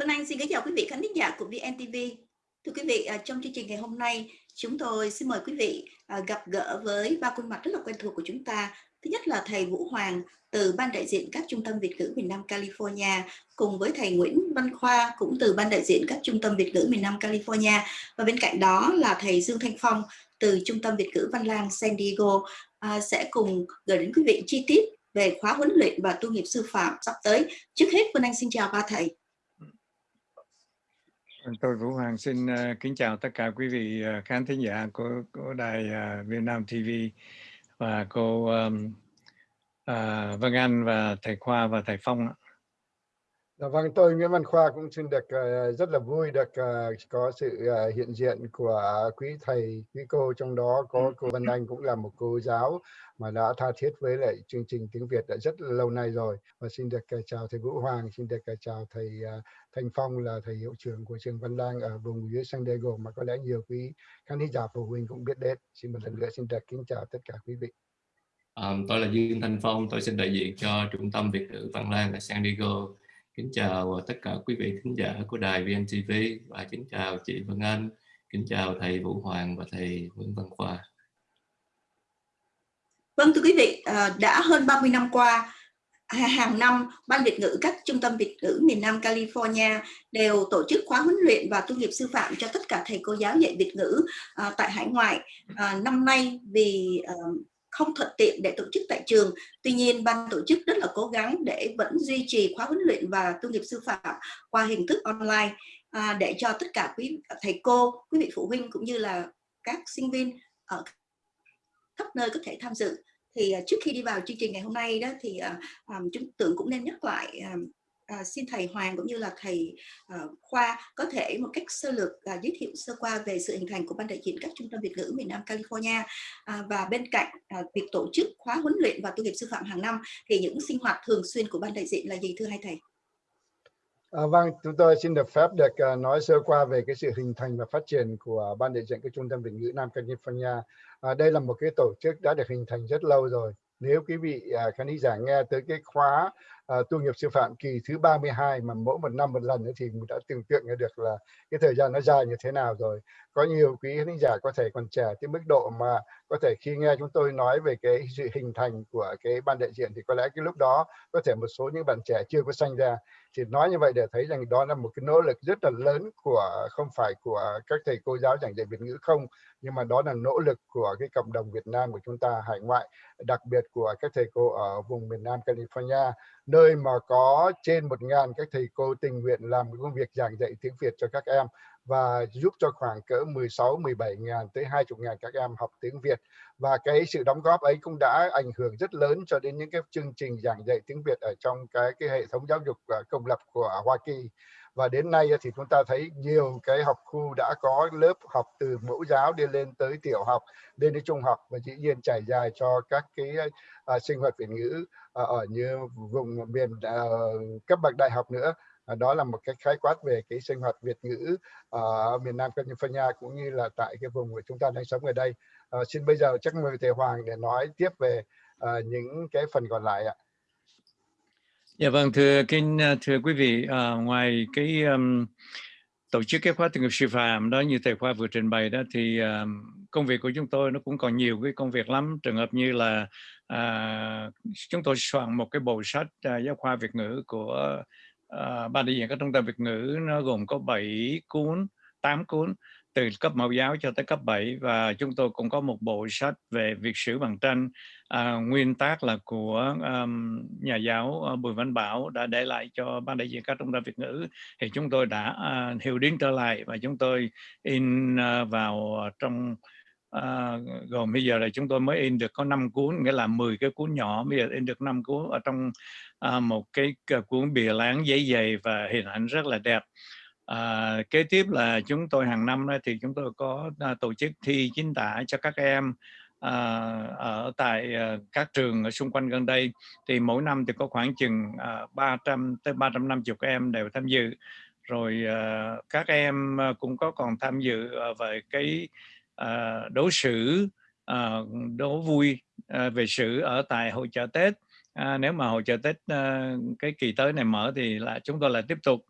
Vân Anh xin kính chào quý vị khán giả của VNTV. Thưa quý vị, à, trong chương trình ngày hôm nay, chúng tôi xin mời quý vị à, gặp gỡ với ba khuôn mặt rất là quen thuộc của chúng ta. Thứ nhất là thầy Vũ Hoàng từ Ban đại diện các trung tâm Việt ngữ miền Nam California, cùng với thầy Nguyễn Văn Khoa cũng từ Ban đại diện các trung tâm Việt ngữ miền Nam California. Và bên cạnh đó là thầy Dương Thanh Phong từ Trung tâm Việt ngữ Văn Lang San Diego à, sẽ cùng gửi đến quý vị chi tiết về khóa huấn luyện và tu nghiệp sư phạm sắp tới. Trước hết, Vân Anh xin chào ba thầy. Vâng, tôi Vũ Hoàng xin ờ, kính chào tất cả quý vị ờ, khán thính giả của, của đài ờ, Việt Nam TV và cô um, uh, Vân Anh và thầy Khoa và thầy Phong. Dạ vâng, tôi Nguyễn Văn Khoa cũng xin được uh, rất là vui được uh, có sự uh, hiện diện của quý thầy, quý cô trong đó có ừ. cô Vân Anh cũng là một cô giáo mà đã tha thiết với lại chương trình tiếng Việt đã rất là lâu nay rồi. Và xin được chào thầy Vũ Hoàng, xin được chào thầy Thanh Phong là thầy hiệu trưởng của trường Văn Lang ở vùng dưới San Diego mà có lẽ nhiều quý khán giả phụ huynh cũng biết đến. Xin một lần nữa xin được kính chào tất cả quý vị. Um, tôi là Dương Thanh Phong, tôi xin đại diện cho Trung tâm Việt ngữ Văn Lang ở San Diego Kính chào tất cả quý vị khán giả của đài VNTV và kính chào chị Vân Anh, kính chào thầy Vũ Hoàng và thầy Nguyễn Văn Khoa. Vâng thưa quý vị, à, đã hơn 30 năm qua, hàng năm Ban Việt ngữ các trung tâm Việt ngữ miền Nam California đều tổ chức khóa huấn luyện và tu nghiệp sư phạm cho tất cả thầy cô giáo dạy Việt ngữ à, tại hải ngoại. À, năm nay vì không thuận tiện để tổ chức tại trường. Tuy nhiên, ban tổ chức rất là cố gắng để vẫn duy trì khóa huấn luyện và tu nghiệp sư phạm qua hình thức online à, để cho tất cả quý thầy cô, quý vị phụ huynh cũng như là các sinh viên ở khắp nơi có thể tham dự. Thì à, trước khi đi vào chương trình ngày hôm nay đó thì à, à, chúng tưởng cũng nên nhắc lại à, à, xin thầy Hoàng cũng như là thầy à, Khoa có thể một cách sơ lược à, giới thiệu sơ qua về sự hình thành của ban đại diện các trung tâm Việt ngữ miền Nam California à, và bên cạnh à, việc tổ chức khóa huấn luyện và tu nghiệp sư phạm hàng năm thì những sinh hoạt thường xuyên của ban đại diện là gì thưa hai thầy? À, vâng, chúng tôi xin được phép được uh, nói sơ qua về cái sự hình thành và phát triển của ban đại diện các trung tâm Việt ngữ Nam California. À, đây là một cái tổ chức đã được hình thành rất lâu rồi. Nếu quý vị uh, khán giả nghe tới cái khóa uh, tu nghiệp sư phạm kỳ thứ 32 mà mỗi một năm một lần nữa thì mình đã tưởng tượng được là cái thời gian nó dài như thế nào rồi có nhiều quý khán giả có thể còn trẻ tới mức độ mà có thể khi nghe chúng tôi nói về cái sự hình thành của cái ban đại diện thì có lẽ cái lúc đó có thể một số những bạn trẻ chưa có sanh ra. Thì nói như vậy để thấy rằng đó là một cái nỗ lực rất là lớn của, không phải của các thầy cô giáo giảng dạy Việt ngữ không, nhưng mà đó là nỗ lực của cái cộng đồng Việt Nam của chúng ta, hải ngoại, đặc biệt của các thầy cô ở vùng miền Nam California, nơi mà có trên một ngàn các thầy cô tình nguyện làm công việc giảng dạy tiếng Việt cho các em và giúp cho khoảng cỡ 16 17 ngàn tới 20 ngàn các em học tiếng Việt. Và cái sự đóng góp ấy cũng đã ảnh hưởng rất lớn cho đến những cái chương trình giảng dạy tiếng Việt ở trong cái cái hệ thống giáo dục à, công lập của Hoa Kỳ. Và đến nay thì chúng ta thấy nhiều cái học khu đã có lớp học từ mẫu giáo đi lên tới tiểu học lên đến trung học và dĩ nhiên trải dài cho các cái uh, sinh hoạt Việt ngữ uh, ở như vùng miền uh, cấp bậc đại học nữa. À, đó là một cái khái quát về cái sinh hoạt Việt ngữ à, ở miền Nam California cũng như là tại cái vùng của chúng ta đang sống ở đây à, xin bây giờ chắc mời thầy Hoàng để nói tiếp về uh, những cái phần còn lại ạ. Dạ vâng thưa kính thưa quý vị à, ngoài cái um, tổ chức cái khóa tiếng nghiệp sư phạm đó như thầy khoa vừa trình bày đó thì um, công việc của chúng tôi nó cũng còn nhiều cái công việc lắm trường hợp như là à, chúng tôi soạn một cái bộ sách à, giáo khoa Việt ngữ của Ờ, à, ban đại diện các trung tâm Việt ngữ nó gồm có 7 cuốn 8 cuốn từ cấp mẫu giáo cho tới cấp 7 và chúng tôi cũng có một bộ sách về việc sử bằng tranh. À, nguyên tác là của um, nhà giáo ờ, Bùi Văn Bảo đã để lại cho ban đại diện các trung tâm Việt ngữ. Thì chúng tôi đã uh, hiểu đến trở lại và chúng tôi in uh, vào trong à, gồm bây giờ là chúng tôi mới in được có 5 cuốn nghĩa là 10 cái cuốn nhỏ. Bây giờ in được 5 cuốn ở trong à, một cái à, cuốn bìa láng giấy dày và hình ảnh rất là đẹp. À, kế tiếp là chúng tôi hàng năm thì chúng tôi có à, tổ chức thi chính tả cho các em à, ở tại à, các trường ở xung quanh gần đây. Thì mỗi năm thì có khoảng chừng à, 300 tới 350 em đều tham dự. Rồi à, các em à, cũng có còn tham dự à, về cái à, đấu sử à, đấu vui à, về sử ở tại hội chợ Tết. À, nếu mà hội chợ Tết à, cái kỳ tới này mở thì là chúng tôi lại tiếp tục.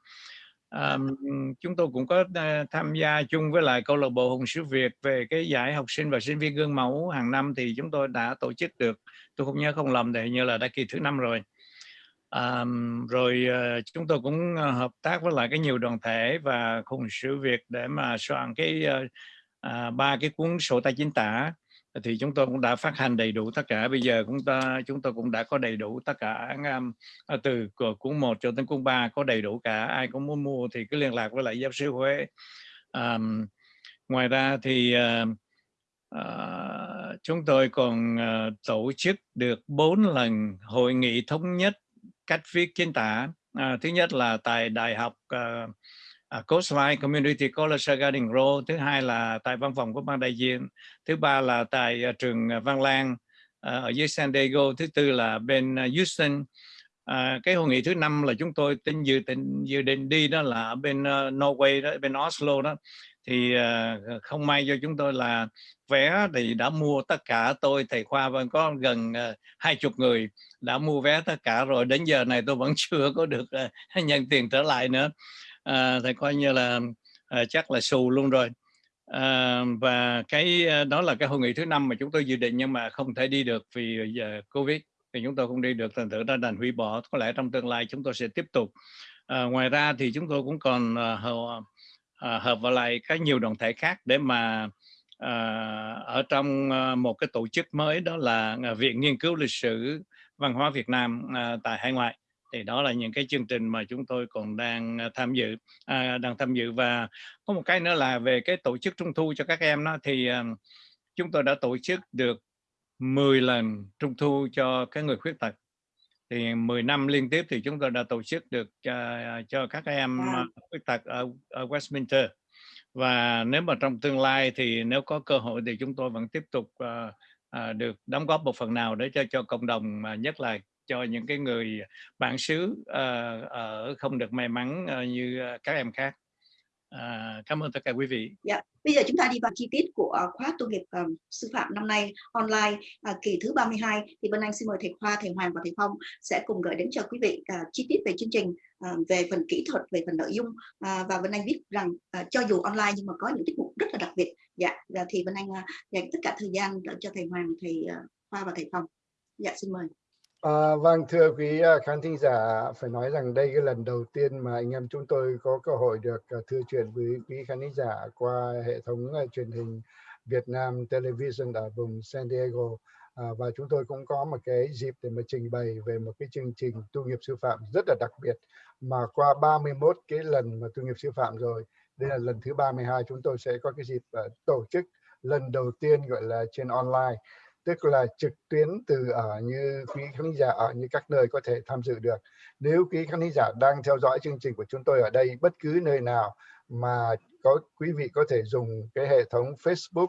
Um, chúng tôi cũng có uh, tham gia chung với lại câu lạc bộ Hùng Sứ Việt về cái giải học sinh và sinh viên gương mẫu hàng năm thì chúng tôi đã tổ chức được tôi không nhớ không lầm thì như là đã kỳ thứ năm rồi. À, rồi uh, chúng tôi cũng uh, hợp tác với lại cái nhiều đoàn thể và Hùng Sứ Việt để mà soạn cái uh, à, ba cái cuốn sổ tay chính tả thì chúng tôi cũng đã phát hành đầy đủ tất cả. Bây giờ chúng ta chúng tôi cũng đã có đầy đủ tất cả um, à, từ cuốn 1 cho đến cuốn 3 có đầy đủ cả. Ai cũng muốn mua thì cứ liên lạc với lại giáo sư Huế. Um, ngoài ra thì uh, uh, chúng tôi còn uh, tổ chức được bốn lần hội nghị thống nhất cách viết chính tả. Uh, thứ nhất là tại đại học uh, À, uh, Coastline Community College Garden Row, thứ hai là tại văn phòng của ban đại diện, thứ ba là tại uh, trường à, Văn Lang uh, ở dưới San Diego, thứ tư là bên uh, Houston. Uh, cái hội nghị thứ năm là chúng tôi tính dự định dự định đi đó là ở bên uh, Norway đó, bên Oslo đó thì uh, không may cho chúng tôi là vé thì đã mua tất cả tôi thầy khoa vẫn có gần hai uh, chục người đã mua vé tất cả rồi đến giờ này tôi vẫn chưa có được uh, nhận tiền trở lại nữa à, thì coi như là à, chắc là xù luôn rồi. À, và cái à, đó là cái hội nghị thứ năm mà chúng tôi dự định nhưng mà không thể đi được vì à, giờ covid thì chúng tôi không đi được thành thử ra đành hủy bỏ. Có lẽ trong tương lai chúng tôi sẽ tiếp tục. À, ngoài ra thì chúng tôi cũng còn à, hợp, à, hợp vào lại các nhiều đoàn thể khác để mà à, ở trong một cái tổ chức mới đó là viện nghiên cứu lịch sử văn hóa Việt Nam à, tại hải ngoại thì đó là những cái chương trình mà chúng tôi còn đang à, tham dự à, đang tham dự. Và có một cái nữa là về cái tổ chức trung thu cho các em đó thì à, chúng tôi đã tổ chức được 10 lần trung thu cho các người khuyết tật. Thì 10 năm liên tiếp thì chúng tôi đã tổ chức được uh, cho các em uh, khuyết tật ở, ở Westminster. Và nếu mà trong tương lai thì nếu có cơ hội thì chúng tôi vẫn tiếp tục uh, uh, được đóng góp một phần nào để cho cho cộng đồng mà nhất là cho những cái người à, bản xứ uh, ở không được may mắn uh, như ờ, các em khác. À, cảm ơn tất cả quý vị. Yeah. Bây giờ chúng ta đi vào chi tiết của khóa tu nghiệp um, sư phạm năm nay online uh, kỳ thứ 32 thì bên anh xin mời thầy Khoa, thầy Hoàng và thầy Phong sẽ cùng gửi đến cho quý vị uh, chi tiết về chương trình uh, về phần kỹ thuật, về phần nội dung uh, và bên anh biết rằng uh, cho dù online nhưng mà có những tiết mục rất là đặc biệt. Dạ, và thì bên anh uh, dành tất cả thời gian cho thầy Hoàng, thầy uh, Khoa và thầy Phong. Dạ xin mời. À, vâng thưa quý à, khán thính giả phải nói rằng đây cái lần đầu tiên mà anh em chúng tôi có cơ hội được à, thưa chuyện với quý khán thính giả qua hệ thống uh, truyền hình Việt Nam Television ở vùng San Diego. À, và chúng tôi cũng có một cái dịp để mà trình bày về một cái chương trình tu nghiệp sư phạm rất là đặc biệt mà qua 31 cái lần mà tu nghiệp sư phạm rồi đây là lần thứ 32 chúng tôi sẽ có cái dịp uh, tổ chức lần đầu tiên gọi là trên online tức là trực tuyến từ ở như quý khán giả ở như các nơi có thể tham dự được nếu quý khán giả đang theo dõi chương trình của chúng tôi ở đây bất cứ nơi nào mà có quý vị có thể dùng cái hệ thống Facebook,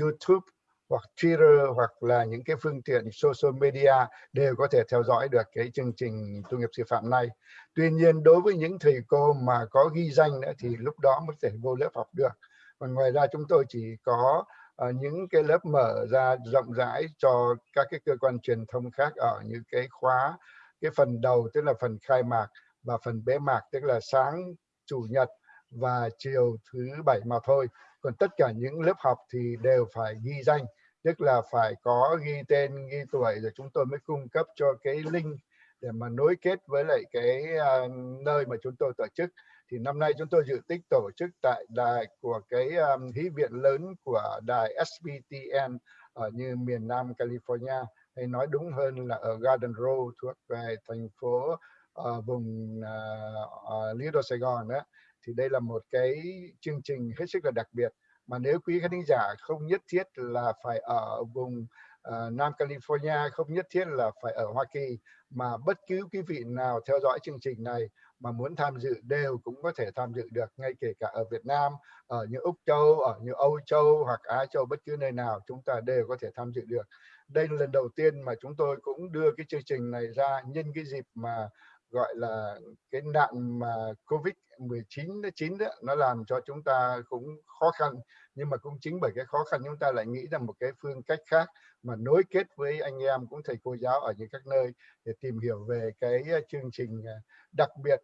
YouTube hoặc Twitter hoặc là những cái phương tiện social media đều có thể theo dõi được cái chương trình tu nghiệp sư phạm này. Tuy nhiên đối với những thầy cô mà có ghi danh nữa thì lúc đó mới thể vô lớp học được. Còn ngoài ra chúng tôi chỉ có Ờ, những cái lớp mở ra rộng rãi cho các cái cơ quan truyền thông khác ở những cái khóa cái phần đầu tức là phần khai mạc và phần bế mạc tức là sáng chủ nhật và chiều thứ bảy mà thôi. Còn tất cả những lớp học thì đều phải ghi danh tức là phải có ghi tên ghi tuổi rồi chúng tôi mới cung cấp cho cái link để mà nối kết với lại cái uh, nơi mà chúng tôi tổ chức thì năm nay chúng tôi dự tích tổ chức tại đài của cái um, hí viện lớn của đài SBTN ở như miền Nam California hay nói đúng hơn là ở Garden Row thuộc về thành phố uh, vùng uh, uh, Lido Sài Gòn đó. Thì đây là một cái chương trình hết sức là đặc biệt. Mà nếu quý khán giả không nhất thiết là phải ở vùng uh, Nam California không nhất thiết là phải ở Hoa Kỳ mà bất cứ quý vị nào theo dõi chương trình này mà muốn tham dự đều cũng có thể tham dự được ngay kể cả ở Việt Nam, ở như Úc Châu, ở như Âu Châu hoặc Á Châu bất cứ nơi nào chúng ta đều có thể tham dự được. Đây là lần đầu tiên mà chúng tôi cũng đưa cái chương trình này ra nhân cái dịp mà gọi là cái nạn mà Covid 19 chín đó nó làm cho chúng ta cũng khó khăn nhưng mà cũng chính bởi cái khó khăn chúng ta lại nghĩ ra một cái phương cách khác mà nối kết với anh em cũng thầy cô giáo ở những các nơi để tìm hiểu về cái chương trình à, đặc biệt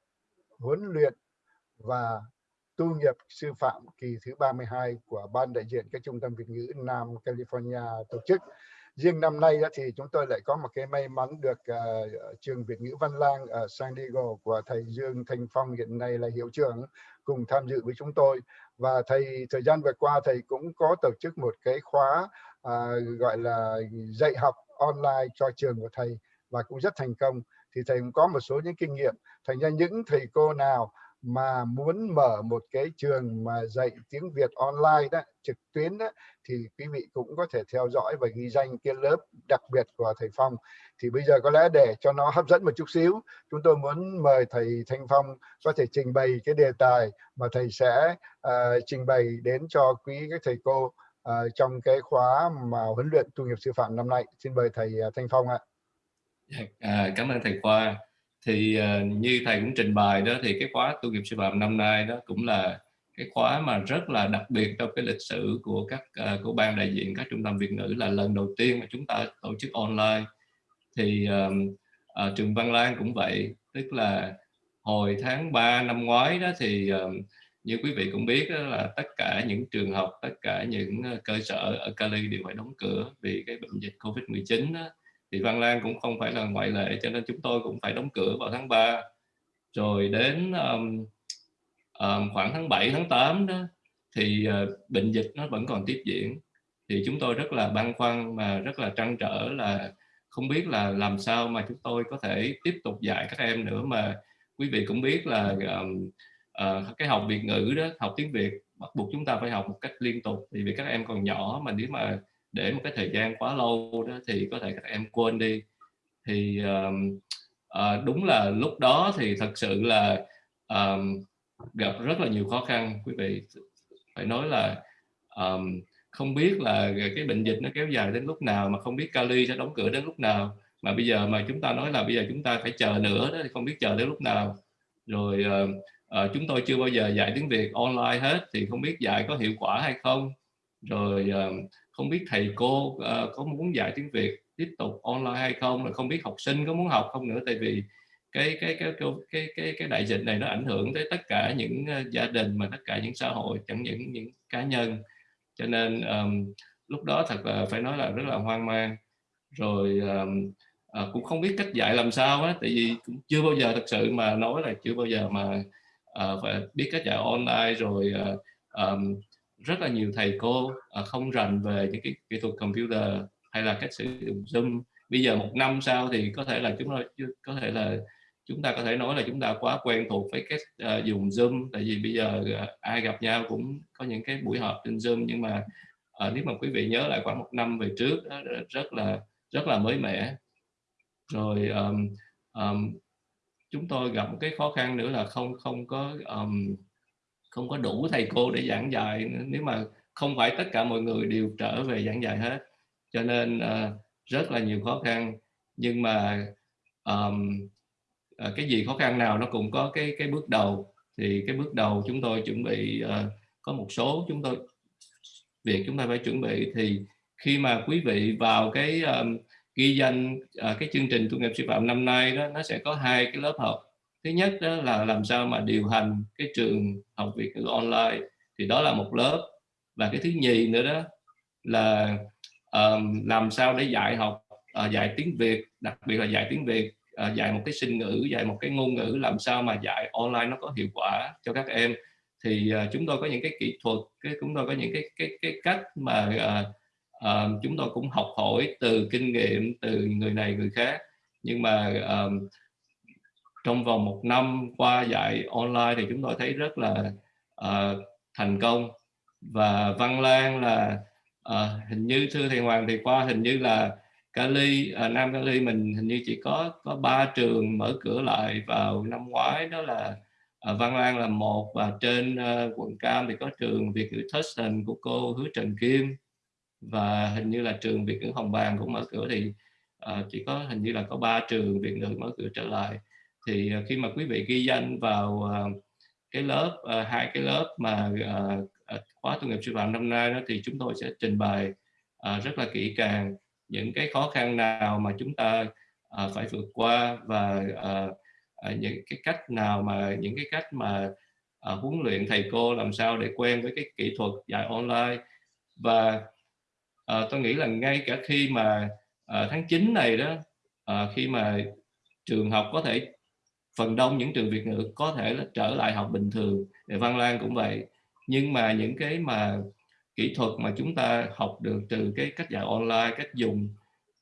huấn luyện và tu nghiệp sư phạm kỳ thứ 32 của Ban đại diện các trung tâm Việt ngữ Nam California tổ chức. Riêng năm nay thì chúng tôi lại có một cái may mắn được uh, trường Việt ngữ Văn Lang ở San Diego của thầy Dương Thanh Phong hiện nay là hiệu trưởng cùng tham dự với chúng tôi và thầy thời gian vừa qua thầy cũng có tổ chức một cái khóa uh, gọi là dạy học online cho trường của thầy và cũng rất thành công thì thầy cũng có một số những kinh nghiệm. Thành ra những thầy cô nào mà muốn mở một cái trường mà dạy tiếng Việt online đó trực tuyến đó thì quý vị cũng có thể theo dõi và ghi danh cái lớp đặc biệt của thầy Phong. Thì bây giờ có lẽ để cho nó hấp dẫn một chút xíu chúng tôi muốn mời thầy Thanh Phong có thể trình bày cái đề tài mà thầy sẽ uh, trình bày đến cho quý các thầy cô uh, trong cái khóa mà huấn luyện tu nghiệp sư phạm năm nay. Xin mời thầy uh, Thanh Phong ạ. À, cảm ơn thầy Khoa. Thì uh, như thầy cũng trình bày đó thì cái khóa tu nghiệp sư phạm năm nay đó cũng là cái khóa mà rất là đặc biệt trong cái lịch sử của các uh, của ban đại diện các trung tâm Việt ngữ là lần đầu tiên mà chúng ta tổ chức online. Thì uh, uh, trường Văn Lan cũng vậy tức là hồi tháng 3 năm ngoái đó thì uh, như quý vị cũng biết đó là tất cả những trường học tất cả những cơ sở ở Cali đều phải đóng cửa vì cái bệnh dịch Covid-19 đó thì Văn Lang cũng không phải là ngoại lệ cho nên chúng tôi cũng phải đóng cửa vào tháng 3 rồi đến um, um, khoảng tháng 7 tháng 8 đó thì uh, bệnh dịch nó vẫn còn tiếp diễn. Thì chúng tôi rất là băn khoăn mà rất là trăn trở là không biết là làm sao mà chúng tôi có thể tiếp tục dạy các em nữa mà quý vị cũng biết là um, uh, cái học Việt ngữ đó học tiếng Việt bắt buộc chúng ta phải học một cách liên tục. Vì vì các em còn nhỏ mà nếu mà để một cái thời gian quá lâu đó thì có thể các em quên đi. Thì um, uh, đúng là lúc đó thì thật sự là um, gặp rất là nhiều khó khăn. Quý vị phải nói là um, không biết là cái bệnh dịch nó kéo dài đến lúc nào mà không biết Cali sẽ đóng cửa đến lúc nào. Mà bây giờ mà chúng ta nói là bây giờ chúng ta phải chờ nữa đó thì không biết chờ đến lúc nào. Rồi uh, uh, chúng tôi chưa bao giờ dạy tiếng Việt online hết thì không biết dạy có hiệu quả hay không. Rồi uh, không biết thầy cô uh, có muốn dạy tiếng Việt tiếp tục online hay không? Là không biết học sinh có muốn học không nữa? Tại vì cái cái cái cái cái cái, cái đại dịch này nó ảnh hưởng tới tất cả những ờ, gia đình mà tất cả những xã hội chẳng những những cá nhân. Cho nên um, lúc đó thật là phải nói là rất là hoang mang. Rồi um, à, cũng không biết cách dạy làm sao á tại vì cũng chưa bao giờ thật sự mà nói là chưa bao giờ mà à, phải biết cách dạy online. Rồi à, um, rất là nhiều thầy cô uh, không rành về những cái kỹ thuật computer hay là cách sử dụng zoom. Bây giờ một năm sau thì có thể là chúng ta có thể là chúng ta có thể nói là chúng ta quá quen thuộc với cách uh, dùng zoom. Tại vì bây giờ uh, ai gặp nhau cũng có những cái buổi họp trên zoom. Nhưng mà uh, nếu mà quý vị nhớ lại khoảng một năm về trước đó, rất là rất là mới mẻ. Rồi um, um, chúng tôi gặp một cái khó khăn nữa là không không có um, không có đủ thầy cô để giảng dạy nếu mà không phải tất cả mọi người đều trở về giảng dạy hết. Cho nên uh, rất là nhiều khó khăn. Nhưng mà um, uh, cái gì khó khăn nào nó cũng có cái cái bước đầu. Thì cái bước đầu chúng tôi chuẩn bị uh, có một số chúng tôi việc chúng ta phải chuẩn bị. Thì khi mà quý vị vào cái um, ghi danh uh, cái chương trình tu nghiệp sư phạm năm nay đó nó sẽ có hai cái lớp học thứ nhất đó là làm sao mà điều hành cái trường học Việt ngữ online thì đó là một lớp. Và cái thứ nhì nữa đó là um, làm sao để dạy học uh, dạy tiếng Việt đặc biệt là dạy tiếng Việt uh, dạy một cái sinh ngữ dạy một cái ngôn ngữ làm sao mà dạy online nó có hiệu quả cho các em. Thì uh, chúng tôi có những cái kỹ thuật cái chúng tôi có những cái cái cái cách mà uh, uh, chúng tôi cũng học hỏi từ kinh nghiệm từ người này người khác. Nhưng mà uh, trong vòng một năm qua dạy online thì chúng tôi thấy rất là uh, thành công. Và Văn Lan là uh, hình như thưa thầy Hoàng thì qua hình như là Cali uh, ờ, Nam Cali mình hình như chỉ có có ba trường mở cửa lại vào năm ngoái. Đó là uh, Văn Lan là một và trên uh, quận Cam thì có trường Việt ngữ Thurston của cô Hứa Trần Kim. Và hình như là trường Việt ngữ Hồng Bàng cũng mở cửa thì uh, chỉ có hình như là có ba trường Việt ngữ mở cửa trở lại thì ờ, khi mà quý vị ghi danh vào ờ, cái lớp ờ, hai cái lớp mà khóa tu nghiệp sư phạm năm nay đó, thì chúng tôi sẽ trình bày rất là kỹ càng những cái khó khăn nào mà chúng ta phải vượt qua và những cái cách nào mà, những cái cách mà huấn luyện thầy cô làm sao để quen với cái kỹ thuật dạy online. Và tôi nghĩ là ngay cả khi mà tháng 9 này đó khi mà trường học có thể phần đông những trường Việt ngữ có thể là trở lại học bình thường để Văn Lan cũng vậy. Nhưng mà những cái mà kỹ thuật mà chúng ta học được từ cái cách dạy online cách dùng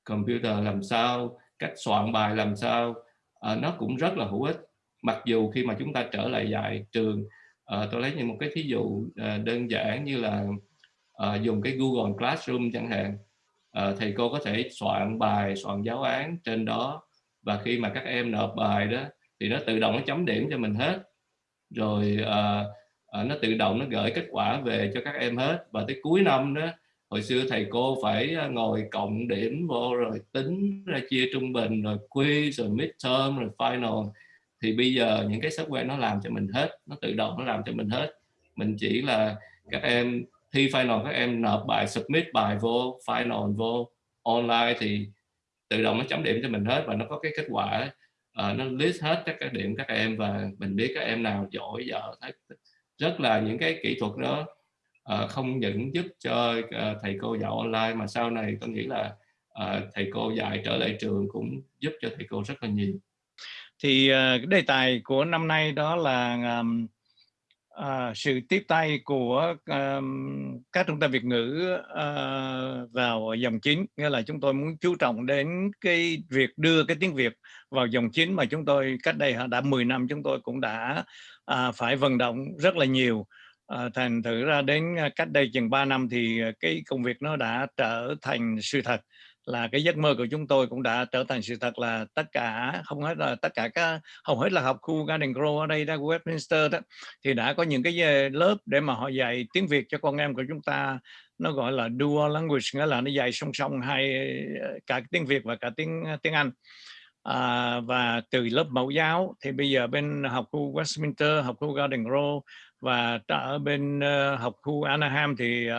computer làm sao cách soạn bài làm sao à, nó cũng rất là hữu ích. Mặc dù khi mà chúng ta trở lại dạy trường à, tôi lấy như một cái thí dụ à, đơn giản như là à, dùng cái Google Classroom chẳng hạn. À, thầy cô có thể soạn bài soạn giáo án trên đó. Và khi mà các em nộp bài đó thì nó tự động nó chấm điểm cho mình hết. Rồi uh, uh, nó tự động nó gửi kết quả về cho các em hết. Và tới cuối năm đó hồi xưa thầy cô phải à, ngồi cộng điểm vô rồi tính ra chia trung bình rồi quiz rồi midterm rồi final. Thì bây giờ những cái software nó làm cho mình hết nó tự động nó làm cho mình hết. Mình chỉ là các em thi final các em nộp bài submit bài vô final vô. Online thì tự động nó chấm điểm cho mình hết và nó có cái kết quả uh, nó list hết các cái điểm các em và mình biết các em nào giỏi dở rất là những cái kỹ thuật đó uh, không những giúp cho uh, thầy cô dạy online mà sau này tôi nghĩ là uh, thầy cô dạy trở lại trường cũng giúp cho thầy cô rất là nhiều. Thì uh, đề tài của năm nay đó là um, à, sự tiếp tay của um, các trung tâm Việt ngữ uh, vào dòng chính. Nghĩa là chúng tôi muốn chú trọng đến cái việc đưa cái tiếng Việt vào dòng chính mà chúng tôi cách đây đã 10 năm chúng tôi cũng đã uh, phải vận động rất là nhiều. Uh, thành thử ra đến à, cách đây chừng 3 năm thì cái công việc nó đã trở thành sự thật là cái giấc mơ của chúng tôi cũng đã trở thành sự thật là tất cả không hết là tất cả các hầu hết là học khu Garden Grove ở đây đó Westminster đó thì đã có những cái ờ, lớp để mà họ dạy tiếng Việt cho con em của chúng ta. Nó gọi là dual language nghĩa là nó dạy song song hai ờ, cả tiếng Việt và cả tiếng ờ, tiếng Anh. À, và từ lớp mẫu giáo thì bây giờ bên học khu Westminster học khu Garden Grove và ở bên uh, học khu Anaheim thì uh,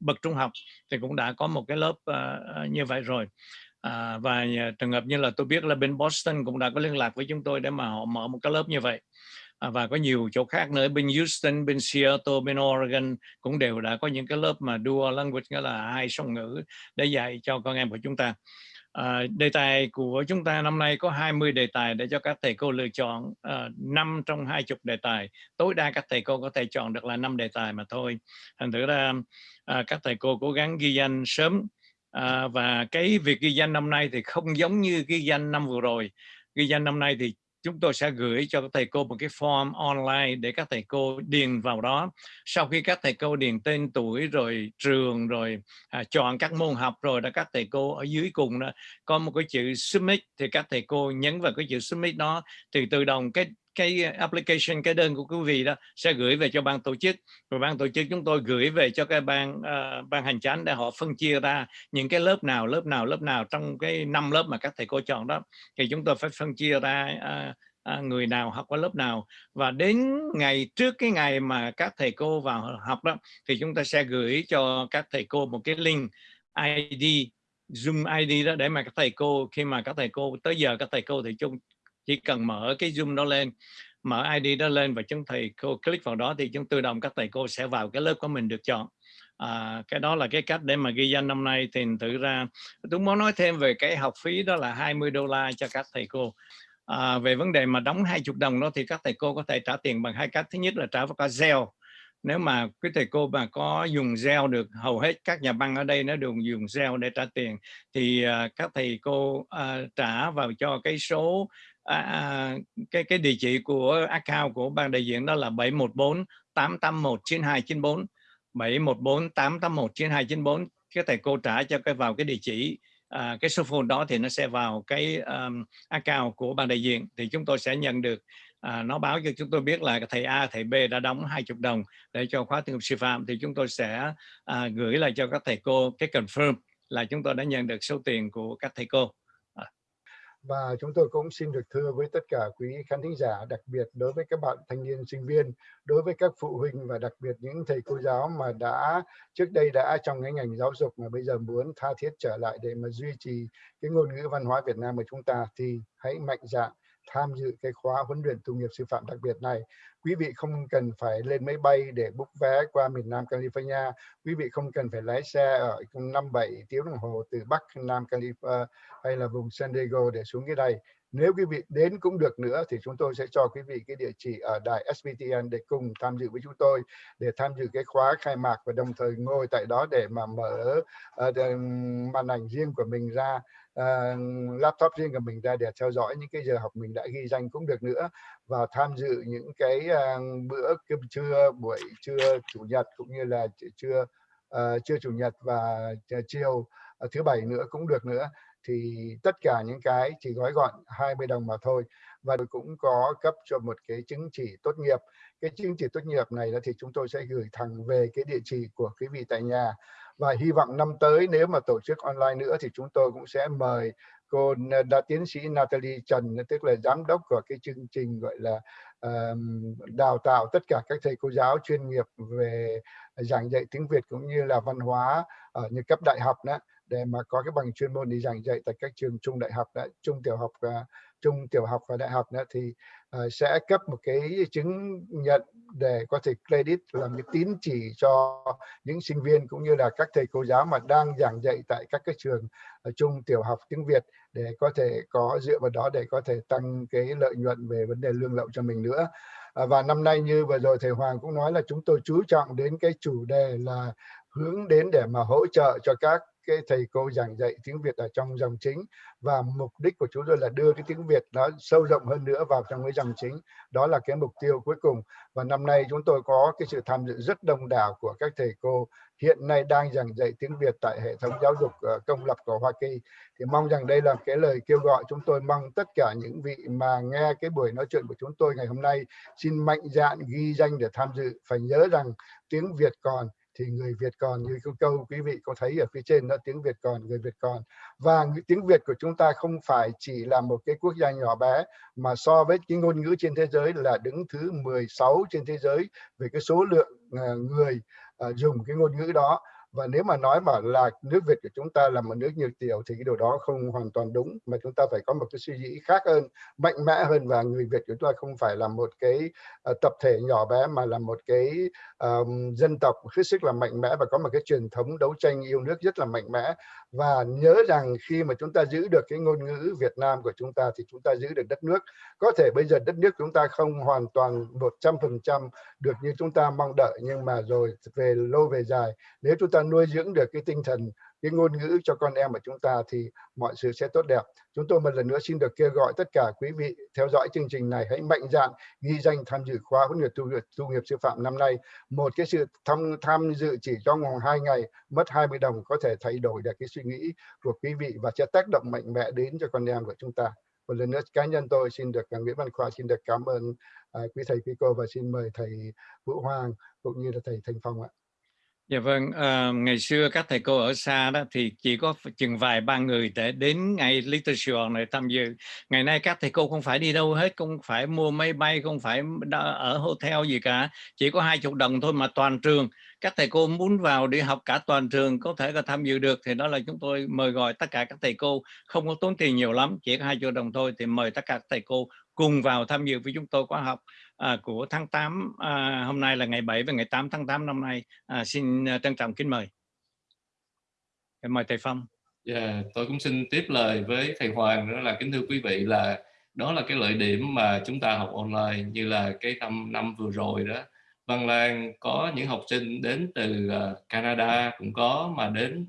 bậc trung học thì cũng đã có một cái lớp uh, như vậy rồi. À, và trường hợp như là tôi biết là bên Boston cũng đã có liên lạc với chúng tôi để mà họ mở một cái lớp như vậy. À, và có nhiều chỗ khác nữa bên Houston bên Seattle bên Oregon cũng đều đã có những cái lớp mà dual language nghĩa là hai song ngữ để dạy cho con em của chúng ta. À, đề tài của chúng ta năm nay có 20 đề tài để cho các thầy cô lựa chọn ờ, à, 5 trong 20 đề tài. Tối đa các thầy cô có thể chọn được là 5 đề tài mà thôi. Thành thử ra à, các thầy cô cố gắng ghi danh sớm à, và cái việc ghi danh năm nay thì không giống như ghi danh năm vừa rồi. Ghi danh năm nay thì chúng tôi sẽ gửi cho các thầy cô một cái form online để các thầy cô điền vào đó. Sau khi các thầy cô điền tên tuổi rồi trường rồi à, chọn các môn học rồi đã các thầy cô ở dưới cùng đó có một cái chữ submit thì các thầy cô nhấn vào cái chữ submit đó thì tự động cái cái application cái đơn của quý vị đó sẽ gửi về cho ban tổ chức. Rồi ban tổ chức chúng tôi gửi về cho cái ban uh, ban hành chánh để họ phân chia ra những cái lớp nào lớp nào lớp nào trong cái năm lớp mà các thầy cô chọn đó. Thì chúng tôi phải phân chia ra uh, À, người nào học qua lớp nào. Và đến ngày trước cái ngày mà các thầy cô vào học đó thì chúng ta sẽ gửi cho các thầy cô một cái link ID Zoom ID đó để mà các thầy cô khi mà các thầy cô tới giờ các thầy cô thì chúng chỉ cần mở cái zoom đó lên mở ID đó lên và chúng thầy cô click vào đó thì chúng tự động các thầy cô sẽ vào cái lớp của mình được chọn. À, cái đó là cái cách để mà ghi danh năm nay. Thì tự ra tôi muốn nói thêm về cái học phí đó là 20 đô la cho các thầy cô. À, về vấn đề mà đóng 20 đồng đó thì các thầy cô có thể trả tiền bằng hai cách. Thứ nhất là trả vào cả gel nếu mà quý thầy cô mà có dùng gel được hầu hết các nhà băng ở đây nó đều dùng gel để trả tiền. Thì uh, các thầy cô uh, trả vào cho cái số À, à, cái cái địa chỉ của account của ban đại diện đó là 714 881 9294 714 881 9294 cái thầy cô trả cho cái vào cái địa chỉ à, cái số phone đó thì nó sẽ vào cái um, account của ban đại diện. Thì chúng tôi sẽ nhận được à, nó báo cho chúng tôi biết là thầy A, thầy B đã đóng 20 đồng để cho khóa tiếng sư phạm. Thì chúng tôi sẽ à, gửi lại cho các thầy cô cái confirm là chúng tôi đã nhận được số tiền của các thầy cô và chúng tôi cũng xin được thưa với tất cả quý khán thính giả, đặc biệt đối với các bạn thanh niên sinh viên, đối với các phụ huynh và đặc biệt những thầy cô giáo mà đã trước đây đã trong cái ngành giáo dục mà bây giờ muốn tha thiết trở lại để mà duy trì cái ngôn ngữ văn hóa Việt Nam của chúng ta thì hãy mạnh dạn tham dự cái khóa huấn luyện tu nghiệp sư phạm đặc biệt này. Quý vị không cần phải lên máy bay để book vé qua miền Nam California. Quý vị không cần phải lái xe ở 5-7 tiếng đồng hồ từ Bắc Nam California ờ, hay là vùng San Diego để xuống cái đây nếu quý vị đến cũng được nữa thì chúng tôi sẽ cho quý vị cái địa chỉ ở đài SBTN để cùng tham dự với chúng tôi để tham dự cái khóa khai mạc và đồng thời ngồi tại đó để mà mở uh, màn ảnh riêng của mình ra uh, laptop riêng của mình ra để theo dõi những cái giờ học mình đã ghi danh cũng được nữa và tham dự những cái uh, bữa cơm trưa buổi trưa chủ nhật cũng như là trưa uh, trưa chủ nhật và chiều uh, thứ bảy nữa cũng được nữa. Thì tất cả những cái chỉ gói gọn 20 đồng mà thôi và cũng có cấp cho một cái chứng chỉ tốt nghiệp. Cái chứng chỉ tốt nghiệp này là thì chúng tôi sẽ gửi thẳng về cái địa chỉ của quý vị tại nhà và hy vọng năm tới nếu mà tổ chức online nữa thì chúng tôi cũng sẽ mời cô đã tiến sĩ Natalie Trần tức là giám đốc của cái chương trình gọi là um, đào tạo tất cả các thầy cô giáo chuyên nghiệp về giảng dạy tiếng Việt cũng như là văn hóa ở như cấp đại học đó để mà có cái bằng chuyên môn đi giảng dạy tại các trường trung đại học đã trung tiểu học ờ, trung tiểu học và đại học nữa thì uh, sẽ cấp một cái chứng nhận để có thể credit làm cái tín chỉ cho những sinh viên cũng như là các thầy cô giáo mà đang giảng dạy tại các cái trường uh, trung tiểu học tiếng Việt để có thể có dựa vào đó để có thể tăng cái lợi nhuận về vấn đề lương lậu cho mình nữa. Uh, và năm nay như vừa rồi thầy Hoàng cũng nói là chúng tôi chú trọng đến cái chủ đề là hướng đến để mà hỗ trợ cho các cái thầy cô giảng dạy tiếng Việt ở trong dòng chính. Và mục đích của chúng tôi là đưa cái tiếng Việt nó sâu rộng hơn nữa vào trong cái dòng chính. Đó là cái mục tiêu cuối cùng. Và năm nay chúng tôi có cái sự tham dự rất đông đảo của các thầy cô. Hiện nay đang giảng dạy tiếng Việt tại hệ thống giáo dục ờ, công lập của Hoa Kỳ. Thì mong rằng đây là cái lời kêu gọi chúng tôi mong tất cả những vị mà nghe cái buổi nói chuyện của chúng tôi ngày hôm nay, xin mạnh dạn ghi danh để tham dự. Phải nhớ rằng tiếng Việt còn thì người Việt còn, như câu câu quý vị có thấy ở phía trên đó, tiếng Việt còn, người Việt còn. Và tiếng Việt của chúng ta không phải chỉ là một cái quốc gia nhỏ bé, mà so với cái ngôn ngữ trên thế giới là đứng thứ 16 trên thế giới về cái số lượng ờ, người ờ, dùng cái ngôn ngữ đó và nếu mà nói mà là nước Việt của chúng ta là một nước nhiều tiểu thì cái điều đó không hoàn toàn đúng mà chúng ta phải có một cái suy nghĩ khác hơn mạnh mẽ hơn và người Việt của chúng ta không phải là một cái uh, tập thể nhỏ bé mà là một cái um, dân tộc hết sức là mạnh mẽ và có một cái truyền thống đấu tranh yêu nước rất là mạnh mẽ và nhớ rằng khi mà chúng ta giữ được cái ngôn ngữ Việt Nam của chúng ta thì chúng ta giữ được đất nước. Có thể bây giờ đất nước chúng ta không hoàn toàn 100% được như chúng ta mong đợi, nhưng mà rồi về lâu về dài, nếu chúng ta nuôi dưỡng được cái tinh thần cái ngôn ngữ cho con em của chúng ta thì mọi sự sẽ tốt đẹp. Chúng tôi một lần nữa xin được kêu gọi tất cả quý vị theo dõi chương trình này hãy mạnh dạn ghi danh tham dự khóa huấn luyện tu, tu nghiệp sư phạm năm nay. Một cái sự tham tham dự chỉ trong vòng hai ngày mất 20 đồng có thể thay đổi được cái suy nghĩ của quý vị và sẽ tác động mạnh mẽ đến cho con em của chúng ta. Một lần nữa cá nhân tôi xin được à, Nguyễn Văn Khoa xin được cảm ơn uh, quý thầy quý cô và xin mời thầy Vũ Hoàng cũng như là thầy Thành Phong ạ. Dạ vâng, à, ngày xưa các thầy cô ở xa đó thì chỉ có chừng vài ba người để đến ngày Little Sài Gòn này tham dự. Ngày nay các thầy cô không phải đi đâu hết, không phải mua máy bay, không phải ở hotel gì cả. Chỉ có hai chục đồng thôi mà toàn trường. Các thầy cô muốn vào đi học cả toàn trường có thể là tham dự được thì đó là chúng tôi mời gọi tất cả các thầy cô không có tốn tiền nhiều lắm, chỉ có hai chục đồng thôi thì mời tất cả các thầy cô cùng vào tham dự với chúng tôi khóa học à, của tháng 8 à, hôm nay là ngày 7 và ngày 8 tháng 8 năm nay. À, xin à, trân trọng kính mời. Mời thầy Phong. Yeah, tôi cũng xin tiếp lời với thầy Hoàng đó là kính thưa quý vị là đó là cái lợi điểm mà chúng ta học online như là cái năm năm vừa rồi đó. Văn Lan có những học sinh đến từ à, Canada cũng có mà đến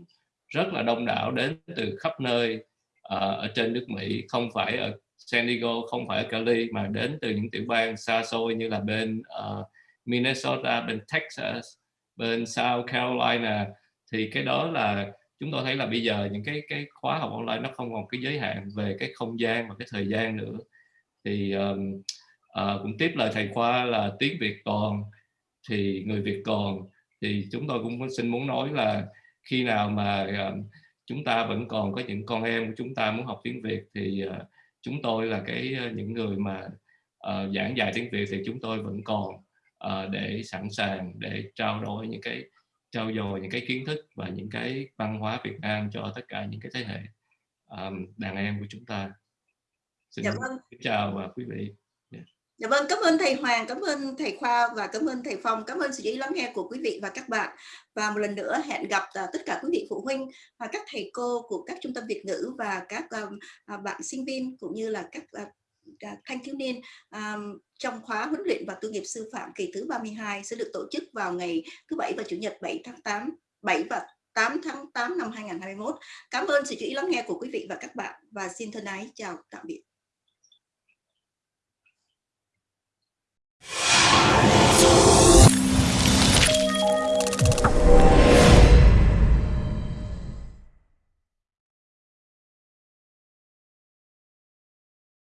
rất là đông đảo đến từ khắp nơi à, ở trên nước Mỹ không phải ở San Diego không phải ở Cali mà đến từ những tiểu bang xa xôi như là bên uh, Minnesota, bên Texas, bên South Carolina. Thì cái đó là chúng tôi thấy là bây giờ những cái cái khóa học online nó không còn cái giới hạn về cái không gian và cái thời gian nữa. Thì um, uh, cũng tiếp lời thầy khoa là tiếng Việt còn thì người Việt còn. Thì chúng tôi cũng xin muốn nói là khi nào mà uh, chúng ta vẫn còn có những con em của chúng ta muốn học tiếng Việt thì uh, chúng tôi là cái ờ, những người mà uh, giảng dạy tiếng Việt thì chúng tôi vẫn còn uh, để sẵn sàng để trao đổi những cái trao dồi những cái kiến thức và những cái văn hóa Việt Nam cho tất cả những cái thế hệ um, đàn em của chúng ta. xin dạ vâng. chào quý vị Dạ vâng, cảm ơn thầy Hoàng, cảm ơn thầy Khoa và cảm ơn thầy Phong, cảm ơn sự chú ý lắng nghe của quý vị và các bạn. Và một lần nữa hẹn gặp à, tất cả quý vị phụ huynh và các thầy cô của các trung tâm Việt ngữ và các à, à, bạn sinh viên cũng như là các thanh thiếu niên um, trong khóa huấn luyện và tu nghiệp sư phạm kỳ thứ 32 sẽ được tổ chức vào ngày thứ bảy và chủ nhật 7 tháng 8, 7 và 8 tháng 8 năm 2021. Cảm ơn sự chú ý lắng nghe của quý vị và các bạn và xin thân ái chào tạm biệt.